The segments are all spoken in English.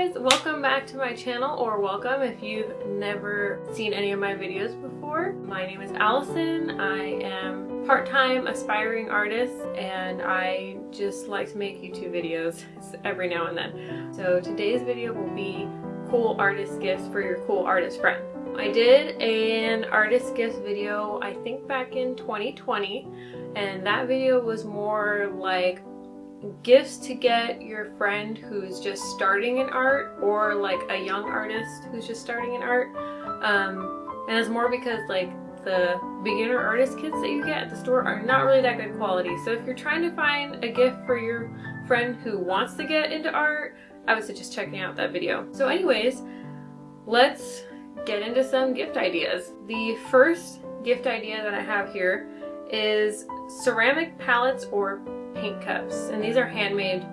guys, welcome back to my channel, or welcome if you've never seen any of my videos before. My name is Allison, I am part-time aspiring artist, and I just like to make YouTube videos every now and then. So today's video will be cool artist gifts for your cool artist friend. I did an artist gifts video, I think back in 2020, and that video was more like gifts to get your friend who's just starting in art or like a young artist who's just starting in art. Um, and it's more because like the beginner artist kits that you get at the store are not really that good quality. So if you're trying to find a gift for your friend who wants to get into art, I would suggest checking out that video. So anyways, let's get into some gift ideas. The first gift idea that I have here is ceramic palettes or paint cups and these are handmade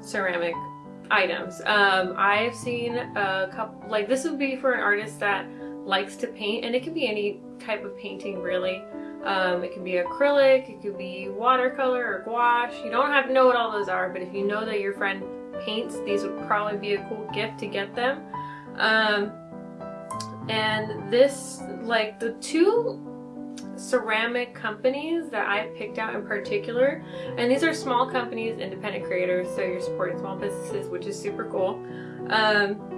ceramic items. Um, I've seen a couple, like this would be for an artist that likes to paint and it can be any type of painting really. Um, it can be acrylic, it could be watercolor or gouache. You don't have to know what all those are, but if you know that your friend paints, these would probably be a cool gift to get them. Um, and this, like the two ceramic companies that I picked out in particular. And these are small companies, independent creators, so you're supporting small businesses, which is super cool. Um,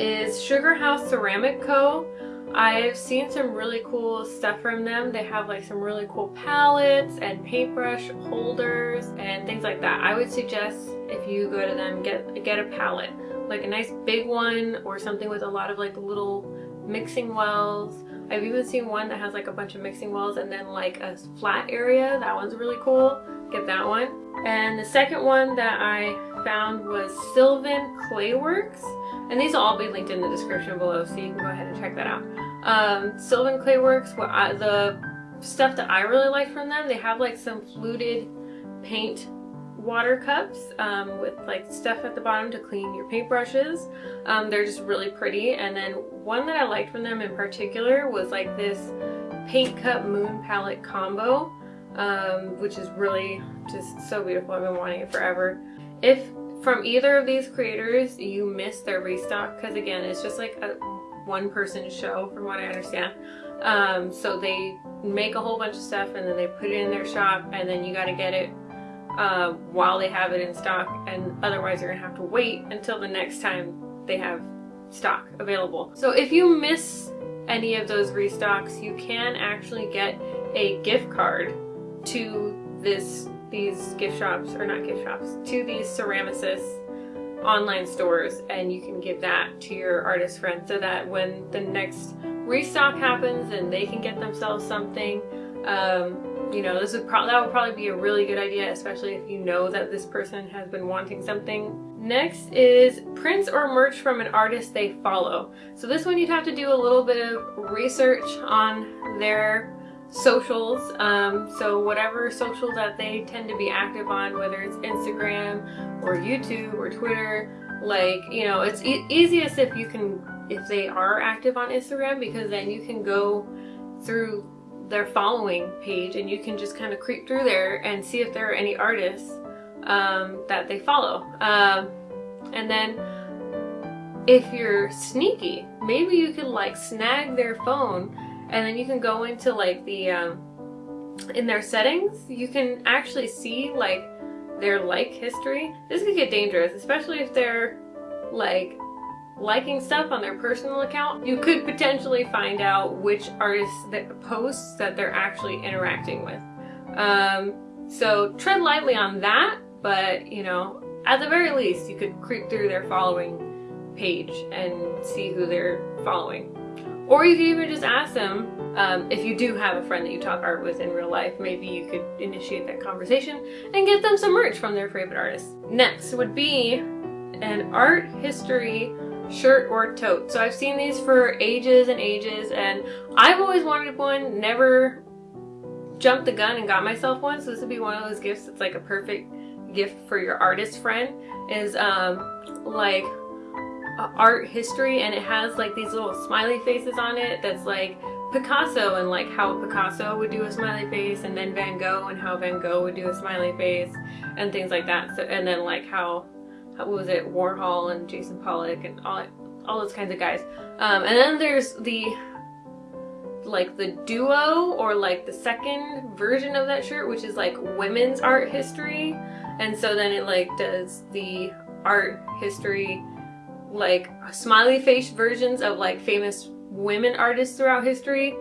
is Sugar House Ceramic Co. I've seen some really cool stuff from them. They have like some really cool palettes and paintbrush holders and things like that. I would suggest if you go to them, get, get a palette. Like a nice big one or something with a lot of like little mixing wells I've even seen one that has like a bunch of mixing wells and then like a flat area. That one's really cool. Get that one. And the second one that I found was Sylvan Clayworks. And these will all be linked in the description below so you can go ahead and check that out. Um, Sylvan Clayworks, what I, the stuff that I really like from them, they have like some fluted paint water cups um, with like stuff at the bottom to clean your paintbrushes. Um, they're just really pretty. And then one that I liked from them in particular was like this paint cup moon palette combo, um, which is really just so beautiful. I've been wanting it forever. If from either of these creators you miss their restock, because again, it's just like a one person show from what I understand. Um, so they make a whole bunch of stuff and then they put it in their shop and then you got to get it uh, while they have it in stock and otherwise you're gonna have to wait until the next time they have stock available. So if you miss any of those restocks, you can actually get a gift card to this these gift shops, or not gift shops, to these Ceramicist online stores and you can give that to your artist friend so that when the next restock happens and they can get themselves something um, you know, this would pro that would probably be a really good idea, especially if you know that this person has been wanting something. Next is prints or merch from an artist they follow. So this one you'd have to do a little bit of research on their socials. Um, so whatever social that they tend to be active on, whether it's Instagram or YouTube or Twitter, like, you know, it's e easiest if you can, if they are active on Instagram because then you can go through their following page and you can just kind of creep through there and see if there are any artists um, that they follow. Um, and then if you're sneaky, maybe you could like snag their phone and then you can go into like the, um, in their settings, you can actually see like their like history. This could get dangerous, especially if they're like liking stuff on their personal account, you could potentially find out which artists that posts that they're actually interacting with. Um, so tread lightly on that, but you know, at the very least, you could creep through their following page and see who they're following. Or you could even just ask them, um, if you do have a friend that you talk art with in real life, maybe you could initiate that conversation and get them some merch from their favorite artists. Next would be an art history shirt or tote. So I've seen these for ages and ages and I've always wanted one, never jumped the gun and got myself one. So this would be one of those gifts that's like a perfect gift for your artist friend is um, like art history and it has like these little smiley faces on it that's like Picasso and like how Picasso would do a smiley face and then Van Gogh and how Van Gogh would do a smiley face and things like that. So and then like how what was it, Warhol and Jackson Pollock and all all those kinds of guys. Um, and then there's the like the duo or like the second version of that shirt, which is like women's art history. And so then it like does the art history like smiley face versions of like famous women artists throughout history.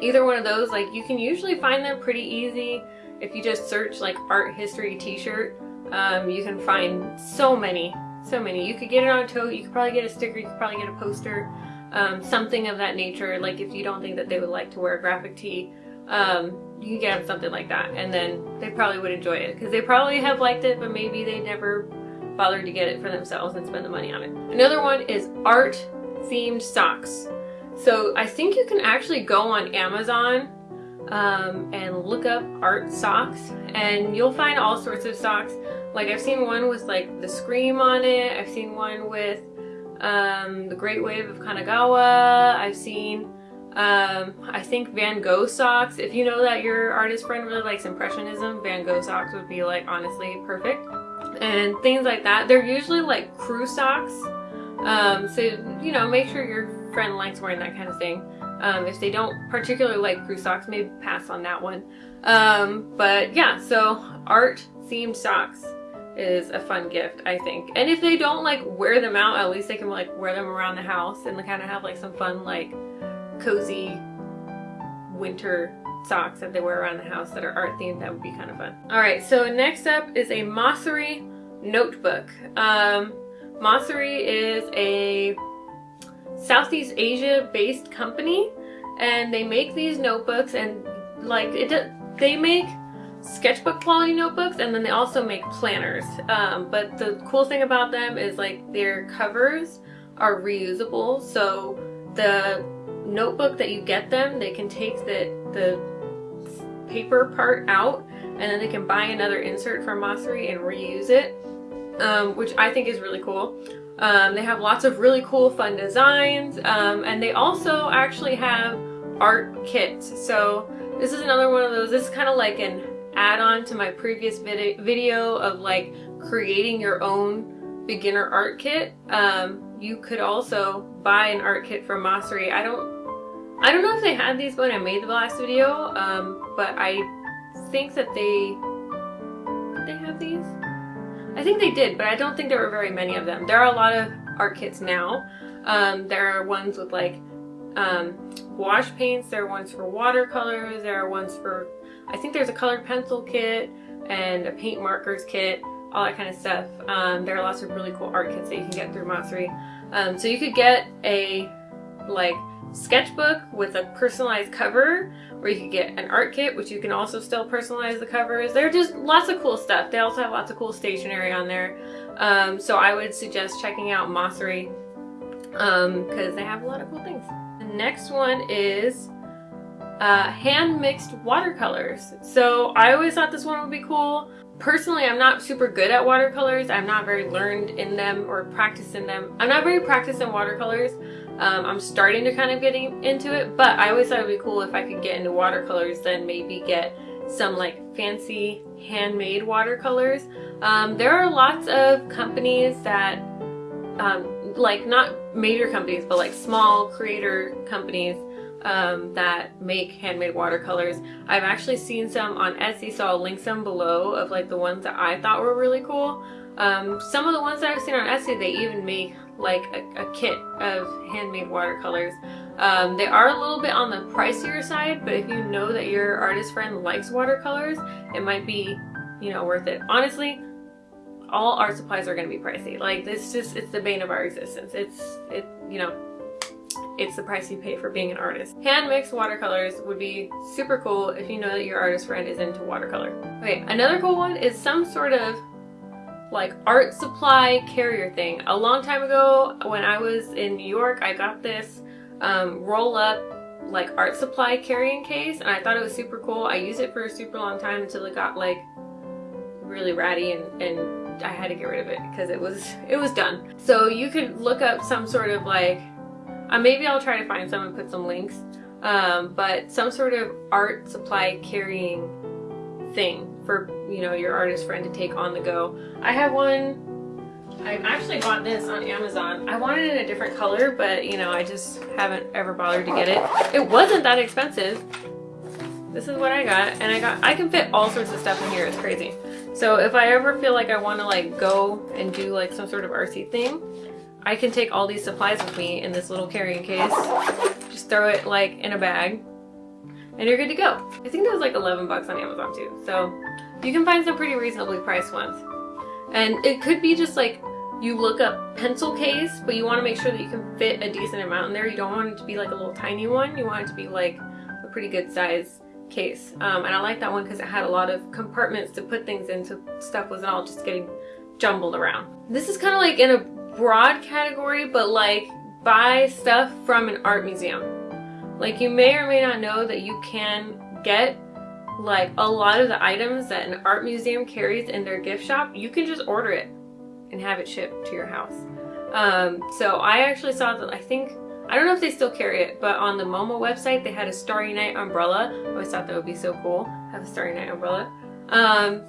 Either one of those, like you can usually find them pretty easy if you just search like art history t-shirt. Um, you can find so many, so many. You could get it on a tote, you could probably get a sticker, you could probably get a poster, um, something of that nature. Like if you don't think that they would like to wear a graphic tee, um, you can get them something like that and then they probably would enjoy it because they probably have liked it but maybe they never bothered to get it for themselves and spend the money on it. Another one is art themed socks. So I think you can actually go on Amazon um, and look up art socks and you'll find all sorts of socks. Like I've seen one with like the Scream on it. I've seen one with um, the Great Wave of Kanagawa. I've seen um, I think Van Gogh socks. If you know that your artist friend really likes Impressionism, Van Gogh socks would be like honestly perfect. And things like that. They're usually like crew socks. Um, so, you know, make sure your friend likes wearing that kind of thing. Um, if they don't particularly like crew socks, maybe pass on that one. Um, but yeah, so art themed socks is a fun gift, I think. And if they don't like wear them out, at least they can like wear them around the house and kind of have like some fun like cozy winter socks that they wear around the house that are art themed. That would be kind of fun. All right, so next up is a Mossery notebook. Um, Mossery is a Southeast Asia based company and they make these notebooks and like it they make sketchbook quality notebooks and then they also make planners. Um, but the cool thing about them is like their covers are reusable so the notebook that you get them they can take the the paper part out and then they can buy another insert from Mossery and reuse it um, which I think is really cool. Um, they have lots of really cool fun designs um, and they also actually have art kits. So this is another one of those this is kind of like an add-on to my previous vid video of like creating your own beginner art kit um, you could also buy an art kit from Mossery I don't I don't know if they had these when I made the last video um, but I think that they did they have these I think they did, but I don't think there were very many of them. There are a lot of art kits now. Um, there are ones with like um, gouache paints, there are ones for watercolors, there are ones for, I think there's a colored pencil kit and a paint markers kit, all that kind of stuff. Um, there are lots of really cool art kits that you can get through Mossery. Um, so you could get a like sketchbook with a personalized cover or you could get an art kit which you can also still personalize the covers they're just lots of cool stuff they also have lots of cool stationery on there um, so I would suggest checking out Mossery because um, they have a lot of cool things the next one is uh, hand mixed watercolors so I always thought this one would be cool Personally, I'm not super good at watercolors. I'm not very learned in them or practiced in them. I'm not very practiced in watercolors. Um, I'm starting to kind of getting into it, but I always thought it would be cool if I could get into watercolors, then maybe get some like fancy handmade watercolors. Um, there are lots of companies that, um, like not major companies, but like small creator companies um, that make handmade watercolors. I've actually seen some on Etsy, so I'll link some below of like the ones that I thought were really cool. Um, some of the ones that I've seen on Etsy, they even make like a, a kit of handmade watercolors. Um, they are a little bit on the pricier side, but if you know that your artist friend likes watercolors, it might be, you know, worth it. Honestly, all art supplies are going to be pricey. Like, it's just, it's the bane of our existence. It's, it, you know, it's the price you pay for being an artist. Hand mixed watercolors would be super cool if you know that your artist friend is into watercolor. Okay, another cool one is some sort of like art supply carrier thing. A long time ago when I was in New York, I got this um, roll up like art supply carrying case and I thought it was super cool. I used it for a super long time until it got like really ratty and, and I had to get rid of it because it was it was done. So you could look up some sort of like uh, maybe I'll try to find some and put some links. Um, but some sort of art supply carrying thing for, you know, your artist friend to take on the go. I have one I actually bought this on Amazon. I wanted it in a different color, but you know, I just haven't ever bothered to get it. It wasn't that expensive. This is what I got, and I got I can fit all sorts of stuff in here. It's crazy. So if I ever feel like I want to like go and do like some sort of RC thing, I can take all these supplies with me in this little carrying case. Just throw it like in a bag, and you're good to go. I think that was like 11 bucks on Amazon too. So you can find some pretty reasonably priced ones. And it could be just like you look up pencil case, but you want to make sure that you can fit a decent amount in there. You don't want it to be like a little tiny one. You want it to be like a pretty good size case. Um, and I like that one because it had a lot of compartments to put things in so stuff wasn't all just getting jumbled around. This is kind of like in a broad category, but like buy stuff from an art museum. Like you may or may not know that you can get like a lot of the items that an art museum carries in their gift shop, you can just order it and have it shipped to your house. Um, so I actually saw that, I think, I don't know if they still carry it, but on the MoMA website, they had a Starry Night umbrella. I always thought that would be so cool, have a Starry Night umbrella. Um,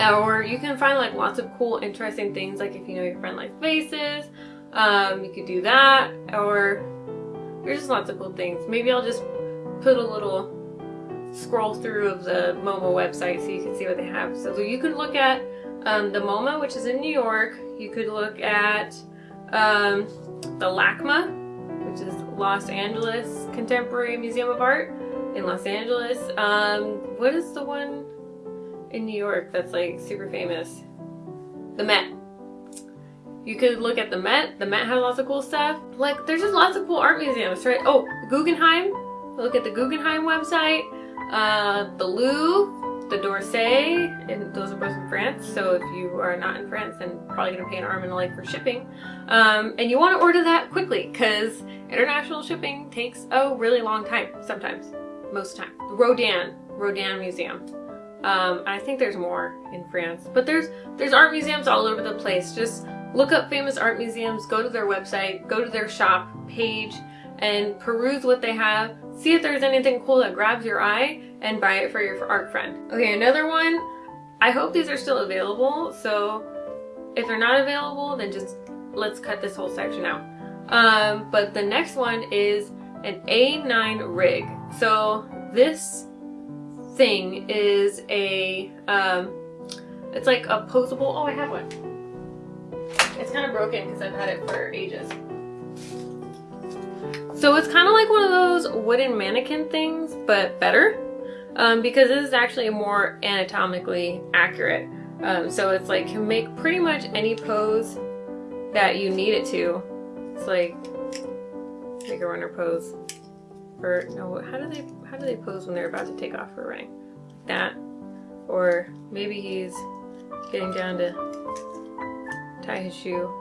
or you can find like lots of cool, interesting things, like if you know your friend likes faces um, you could do that, or there's just lots of cool things. Maybe I'll just put a little scroll through of the MoMA website so you can see what they have. So you can look at um, the MoMA, which is in New York. You could look at um, the LACMA, which is Los Angeles Contemporary Museum of Art in Los Angeles. Um, what is the one in New York that's like super famous? The Met. You could look at the Met. The Met has lots of cool stuff. Like, there's just lots of cool art museums, right? Oh, Guggenheim. Look at the Guggenheim website uh, the Louvre, the d'Orsay, and those are both in France. So if you are not in France, then probably gonna pay an arm and a leg for shipping. Um, and you want to order that quickly because international shipping takes a really long time. Sometimes, most time. The Rodin, Rodin Museum. Um, I think there's more in France, but there's there's art museums all over the place. Just look up famous art museums, go to their website, go to their shop page, and peruse what they have, see if there's anything cool that grabs your eye, and buy it for your art friend. Okay, another one, I hope these are still available, so if they're not available, then just let's cut this whole section out. Um, but the next one is an A9 rig. So this thing is a, um, it's like a posable, oh I have one. It's kind of broken because I've had it for ages. So it's kind of like one of those wooden mannequin things, but better. Um, because this is actually more anatomically accurate. Um, so it's like can make pretty much any pose that you need it to. It's like make a runner pose. Or no, how do they how do they pose when they're about to take off for running? Like that. Or maybe he's getting down to tie his shoe.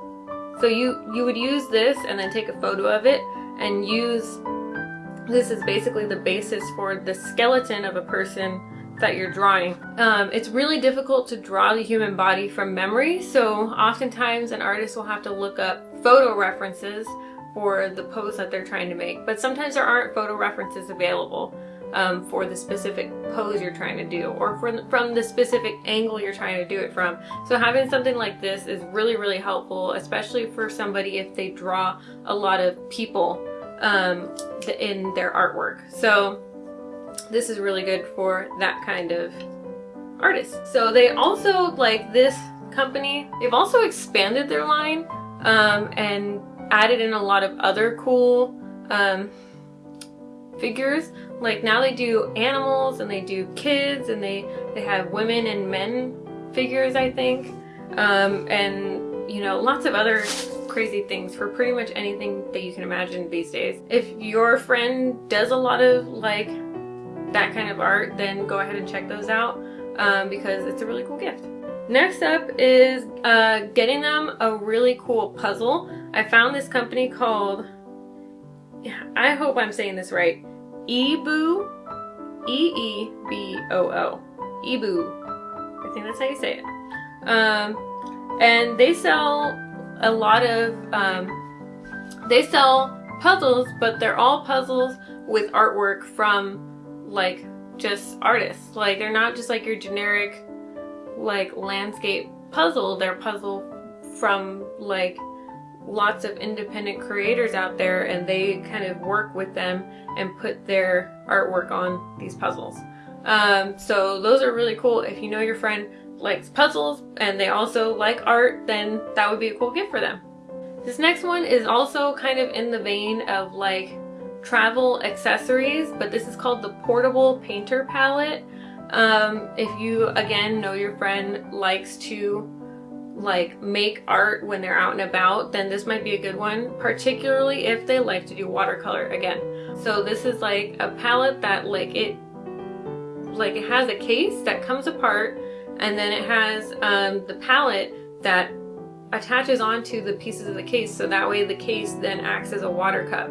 So you you would use this and then take a photo of it and use this is basically the basis for the skeleton of a person that you're drawing. Um, it's really difficult to draw the human body from memory, so oftentimes an artist will have to look up photo references for the pose that they're trying to make, but sometimes there aren't photo references available um, for the specific pose you're trying to do or from, from the specific angle you're trying to do it from. So having something like this is really, really helpful, especially for somebody if they draw a lot of people um, in their artwork. So this is really good for that kind of artist. So they also, like this company, they've also expanded their line um, and added in a lot of other cool um, figures. Like now they do animals and they do kids and they, they have women and men figures, I think. Um, and, you know, lots of other crazy things for pretty much anything that you can imagine these days. If your friend does a lot of like that kind of art, then go ahead and check those out um, because it's a really cool gift. Next up is uh, getting them a really cool puzzle. I found this company called, I hope I'm saying this right, Eeboo, E-E-B-O-O, Eeboo. I think that's how you say it. Um, and they sell a lot of, um, they sell puzzles, but they're all puzzles with artwork from like just artists. Like they're not just like your generic like landscape puzzle, they're puzzle from like lots of independent creators out there and they kind of work with them and put their artwork on these puzzles. Um, so those are really cool. If you know your friend likes puzzles and they also like art, then that would be a cool gift for them. This next one is also kind of in the vein of like travel accessories, but this is called the Portable Painter Palette. Um, if you, again, know your friend likes to like make art when they're out and about, then this might be a good one, particularly if they like to do watercolor again. So this is like a palette that like it like it has a case that comes apart and then it has um, the palette that attaches onto the pieces of the case so that way the case then acts as a water cup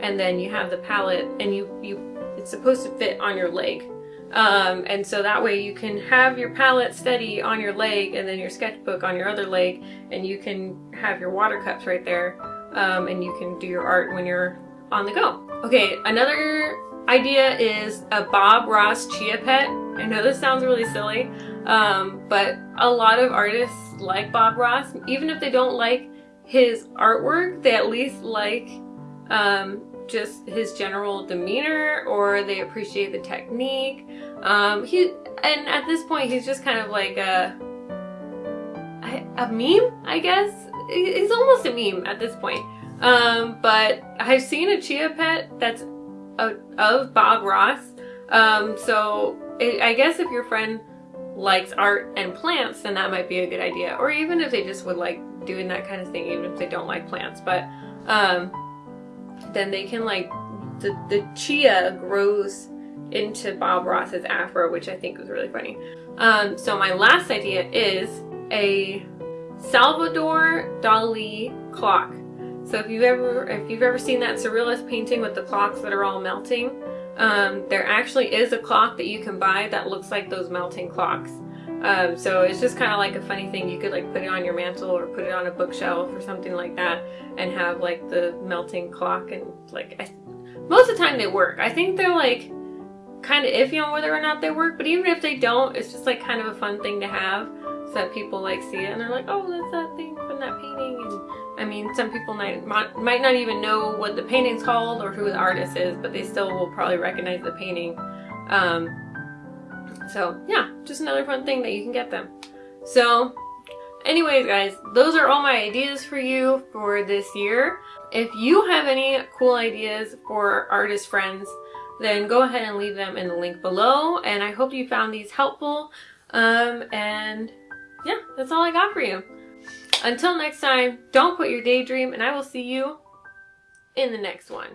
and then you have the palette and you you it's supposed to fit on your leg um, and so that way you can have your palette steady on your leg and then your sketchbook on your other leg and you can have your water cups right there um, and you can do your art when you're on the go. Okay, another idea is a Bob Ross Chia Pet. I know this sounds really silly, um, but a lot of artists like Bob Ross. Even if they don't like his artwork, they at least like um, just his general demeanor or they appreciate the technique. Um, he and at this point he's just kind of like a a meme, I guess. He's almost a meme at this point. Um, but I've seen a chia pet that's a, of Bob Ross. Um, so it, I guess if your friend likes art and plants, then that might be a good idea. Or even if they just would like doing that kind of thing, even if they don't like plants. But um, then they can like, the, the chia grows into Bob Ross's afro, which I think was really funny. Um, so my last idea is a Salvador Dali clock. So if you've ever if you've ever seen that surrealist painting with the clocks that are all melting, um, there actually is a clock that you can buy that looks like those melting clocks. Um, so it's just kind of like a funny thing. You could like put it on your mantle or put it on a bookshelf or something like that and have like the melting clock and like I, most of the time they work. I think they're like kind of iffy on whether or not they work, but even if they don't, it's just like kind of a fun thing to have so that people like see it and they're like, oh, that's that thing from that painting. And I mean, some people might, might not even know what the painting's called or who the artist is, but they still will probably recognize the painting. Um, so yeah, just another fun thing that you can get them. So anyways guys, those are all my ideas for you for this year. If you have any cool ideas for artist friends, then go ahead and leave them in the link below. And I hope you found these helpful. Um, and yeah, that's all I got for you. Until next time, don't quit your daydream, and I will see you in the next one.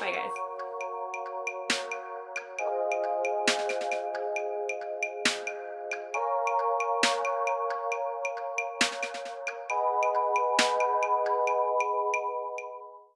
Bye, guys.